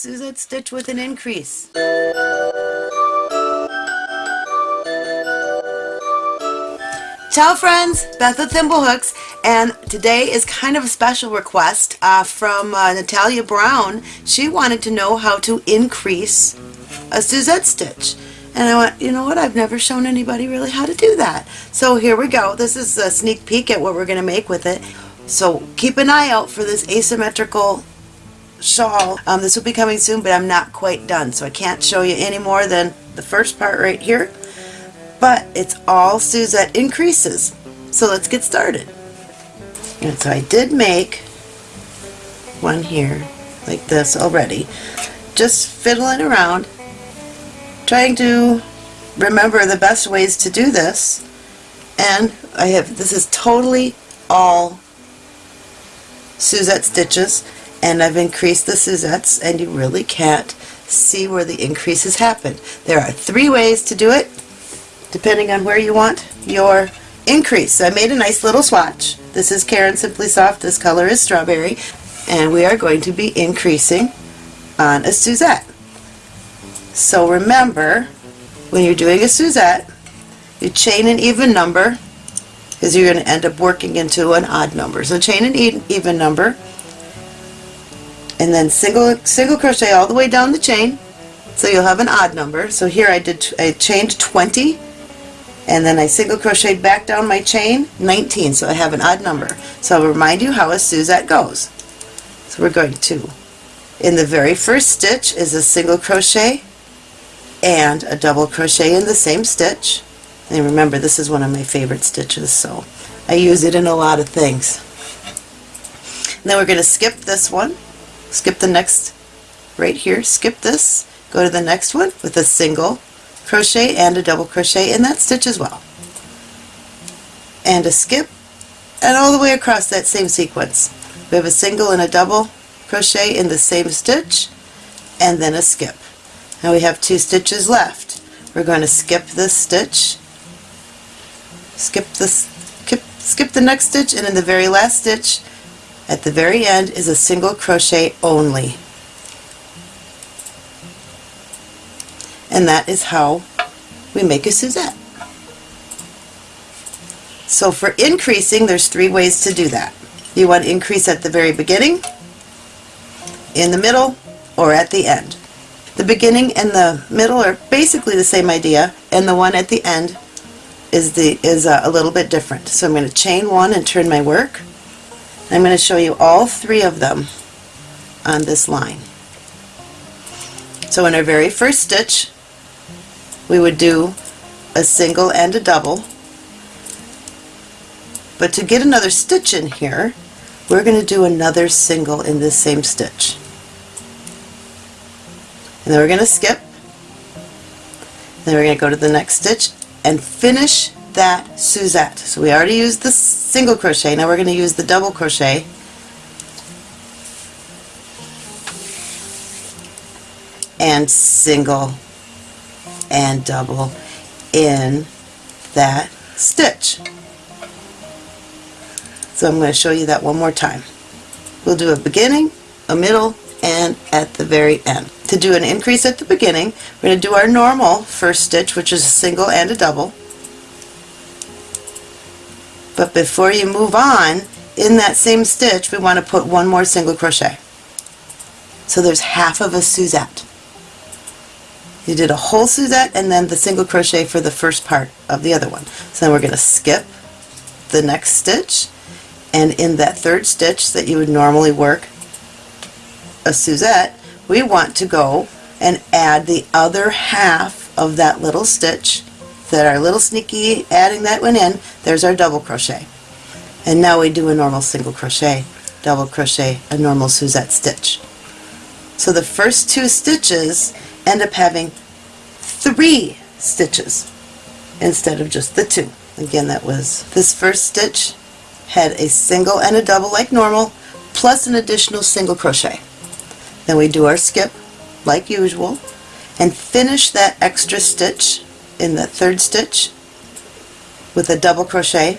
Suzette stitch with an increase. Ciao friends, Beth with Thimblehooks, and today is kind of a special request uh, from uh, Natalia Brown. She wanted to know how to increase a Suzette stitch. And I went, you know what, I've never shown anybody really how to do that. So here we go. This is a sneak peek at what we're going to make with it. So keep an eye out for this asymmetrical shawl. Um, this will be coming soon, but I'm not quite done, so I can't show you any more than the first part right here. But it's all Suzette increases. So let's get started. And so I did make one here, like this already. Just fiddling around, trying to remember the best ways to do this. And I have, this is totally all Suzette stitches and I've increased the Suzettes and you really can't see where the increases happen. There are three ways to do it depending on where you want your increase. So I made a nice little swatch. This is Caron Simply Soft, this color is strawberry, and we are going to be increasing on a Suzette. So remember, when you're doing a Suzette, you chain an even number because you're going to end up working into an odd number. So chain an even number and then single single crochet all the way down the chain so you'll have an odd number. So here I did I chained 20 and then I single crocheted back down my chain 19 so I have an odd number. So I'll remind you how a Suzette goes. So we're going to in the very first stitch is a single crochet and a double crochet in the same stitch and remember, this is one of my favorite stitches, so I use it in a lot of things. And then we're going to skip this one, skip the next, right here, skip this, go to the next one with a single crochet and a double crochet in that stitch as well. And a skip, and all the way across that same sequence. We have a single and a double crochet in the same stitch, and then a skip. Now we have two stitches left. We're going to skip this stitch skip this, skip, skip the next stitch and in the very last stitch at the very end is a single crochet only and that is how we make a Suzette. So for increasing there's three ways to do that. You want to increase at the very beginning, in the middle, or at the end. The beginning and the middle are basically the same idea and the one at the end is the is a, a little bit different. So I'm going to chain one and turn my work. I'm going to show you all three of them on this line. So in our very first stitch we would do a single and a double. But to get another stitch in here we're going to do another single in this same stitch. And then we're going to skip. Then we're going to go to the next stitch and finish that Suzette. So we already used the single crochet, now we're going to use the double crochet and single and double in that stitch. So I'm going to show you that one more time. We'll do a beginning, a middle, and at the very end. To do an increase at the beginning, we're going to do our normal first stitch, which is a single and a double. But before you move on, in that same stitch, we want to put one more single crochet. So there's half of a Suzette. You did a whole Suzette and then the single crochet for the first part of the other one. So then we're going to skip the next stitch and in that third stitch that you would normally work a Suzette, we want to go and add the other half of that little stitch that our little sneaky adding that one in, there's our double crochet. And now we do a normal single crochet, double crochet, a normal Suzette stitch. So the first two stitches end up having three stitches instead of just the two. Again, that was this first stitch had a single and a double like normal, plus an additional single crochet. Then we do our skip like usual and finish that extra stitch in the third stitch with a double crochet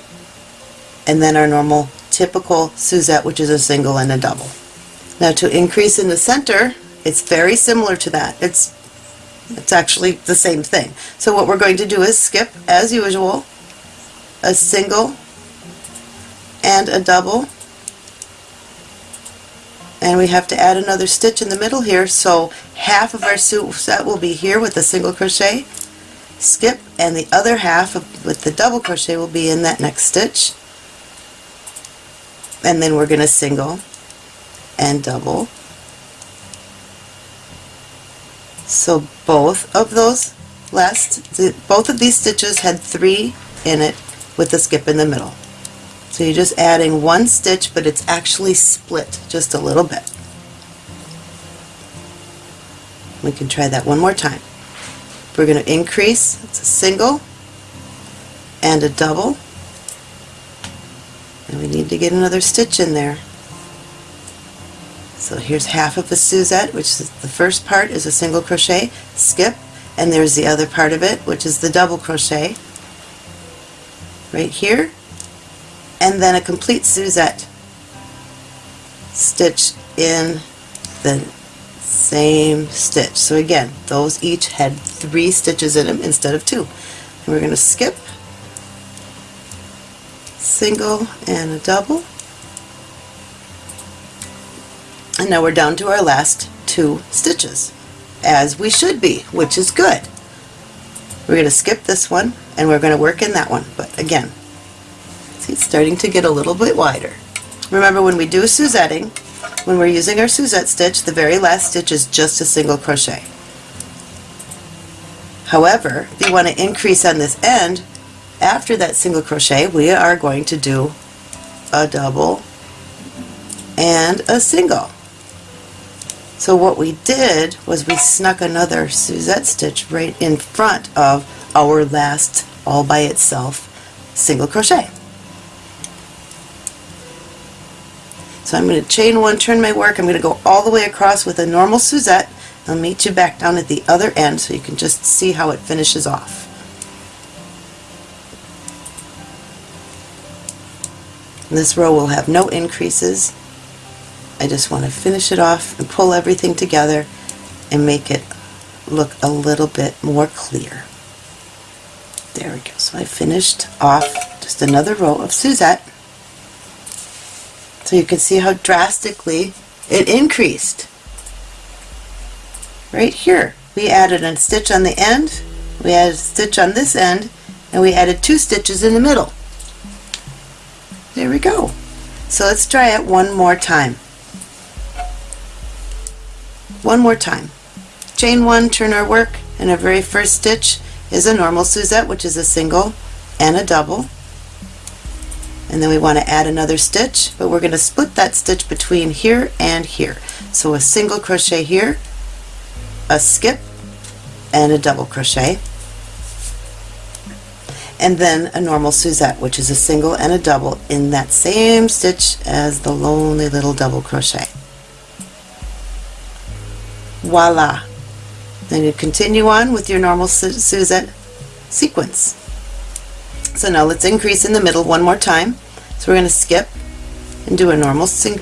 and then our normal typical Suzette which is a single and a double. Now to increase in the center It's very similar to that. It's it's actually the same thing. So what we're going to do is skip, as usual, a single and a double and we have to add another stitch in the middle here so half of our set will be here with a single crochet skip and the other half of, with the double crochet will be in that next stitch and then we're going to single and double so both of those last both of these stitches had three in it with the skip in the middle so you're just adding one stitch, but it's actually split just a little bit. We can try that one more time. We're going to increase, it's a single and a double, and we need to get another stitch in there. So here's half of a Suzette, which is the first part is a single crochet, skip, and there's the other part of it, which is the double crochet right here and then a complete Suzette stitch in the same stitch. So again, those each had three stitches in them instead of two. And we're going to skip, single and a double. And now we're down to our last two stitches, as we should be, which is good. We're going to skip this one and we're going to work in that one, but again, See, it's starting to get a little bit wider. Remember when we do Suzetting, when we're using our Suzette stitch, the very last stitch is just a single crochet. However, if you want to increase on this end, after that single crochet, we are going to do a double and a single. So what we did was we snuck another Suzette stitch right in front of our last all by itself single crochet. So I'm going to chain one, turn my work, I'm going to go all the way across with a normal Suzette. I'll meet you back down at the other end so you can just see how it finishes off. This row will have no increases. I just want to finish it off and pull everything together and make it look a little bit more clear. There we go. So I finished off just another row of Suzette. So you can see how drastically it increased. Right here, we added a stitch on the end, we added a stitch on this end, and we added two stitches in the middle. There we go. So let's try it one more time. One more time. Chain one, turn our work, and our very first stitch is a normal Suzette, which is a single and a double and then we want to add another stitch but we're going to split that stitch between here and here. So a single crochet here a skip and a double crochet. And then a normal Suzette which is a single and a double in that same stitch as the lonely little double crochet. Voila! Then you continue on with your normal Suzette sequence so now let's increase in the middle one more time. So we're going to skip and do a normal, sing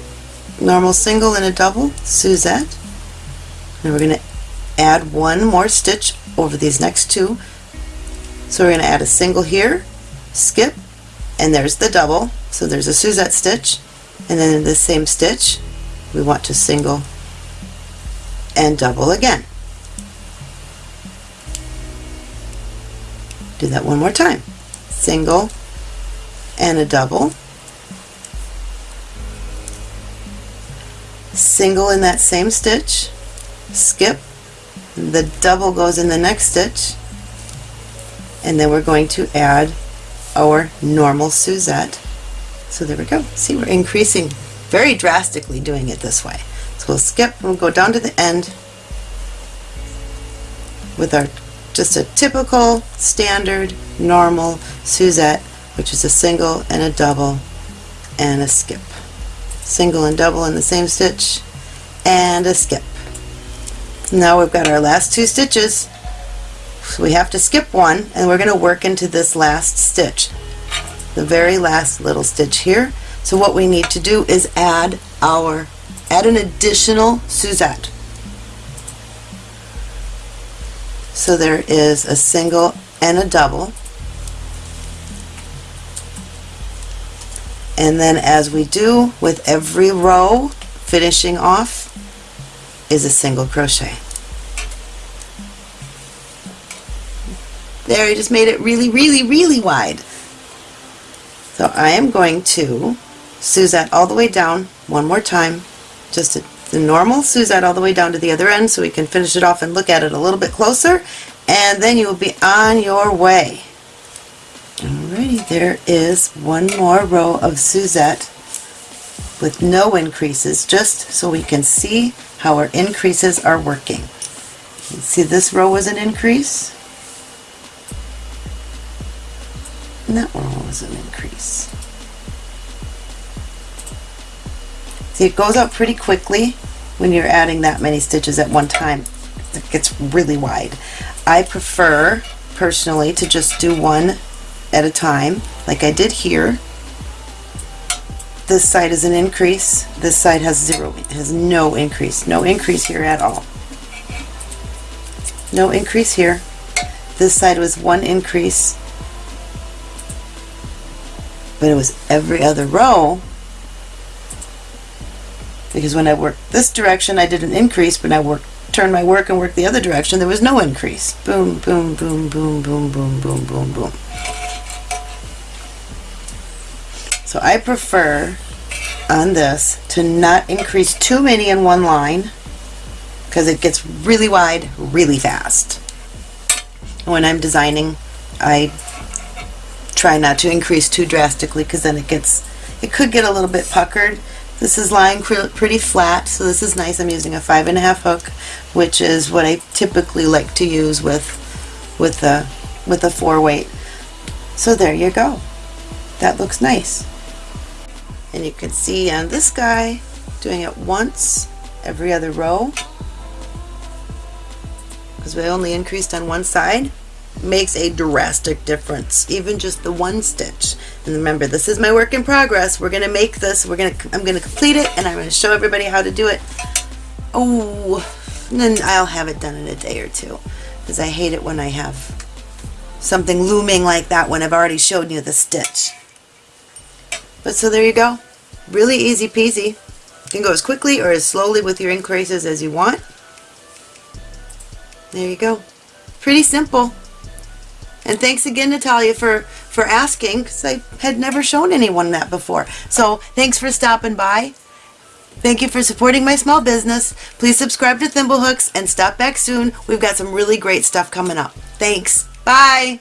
normal single and a double Suzette. And we're going to add one more stitch over these next two. So we're going to add a single here, skip, and there's the double. So there's a Suzette stitch. And then in the same stitch, we want to single and double again. Do that one more time single and a double. Single in that same stitch skip the double goes in the next stitch and then we're going to add our normal Suzette. So there we go. See we're increasing very drastically doing it this way. So we'll skip and we'll go down to the end with our just a typical standard normal Suzette which is a single and a double and a skip. Single and double in the same stitch and a skip. Now we've got our last two stitches. So we have to skip one and we're going to work into this last stitch the very last little stitch here. So what we need to do is add our add an additional Suzette So there is a single and a double. And then as we do with every row, finishing off is a single crochet. There, I just made it really, really, really wide. So I am going to Suzette all the way down one more time, just a, the normal Suzette all the way down to the other end so we can finish it off and look at it a little bit closer, and then you will be on your way. Alrighty, there is one more row of Suzette with no increases, just so we can see how our increases are working. See this row was an increase, and that one was an increase. See, it goes up pretty quickly when you're adding that many stitches at one time. It gets really wide. I prefer, personally, to just do one at a time, like I did here. This side is an increase. This side has zero, has no increase. No increase here at all. No increase here. This side was one increase. But it was every other row because when I worked this direction I did an increase but I worked turn my work and work the other direction there was no increase boom boom boom boom boom boom boom boom boom So I prefer on this to not increase too many in one line because it gets really wide really fast. When I'm designing, I try not to increase too drastically because then it gets, it could get a little bit puckered. This is lying pretty flat, so this is nice. I'm using a five and a half hook, which is what I typically like to use with with a with a four weight. So there you go. That looks nice. And you can see on this guy, doing it once every other row, because we only increased on one side, makes a drastic difference, even just the one stitch. And remember, this is my work in progress. We're going to make this, we're going to, I'm going to complete it, and I'm going to show everybody how to do it. Oh, and then I'll have it done in a day or two, because I hate it when I have something looming like that when I've already showed you the stitch. But so there you go. Really easy peasy. You can go as quickly or as slowly with your increases as you want. There you go. Pretty simple. And thanks again, Natalia, for, for asking, because I had never shown anyone that before. So thanks for stopping by. Thank you for supporting my small business. Please subscribe to Thimblehooks and stop back soon. We've got some really great stuff coming up. Thanks. Bye.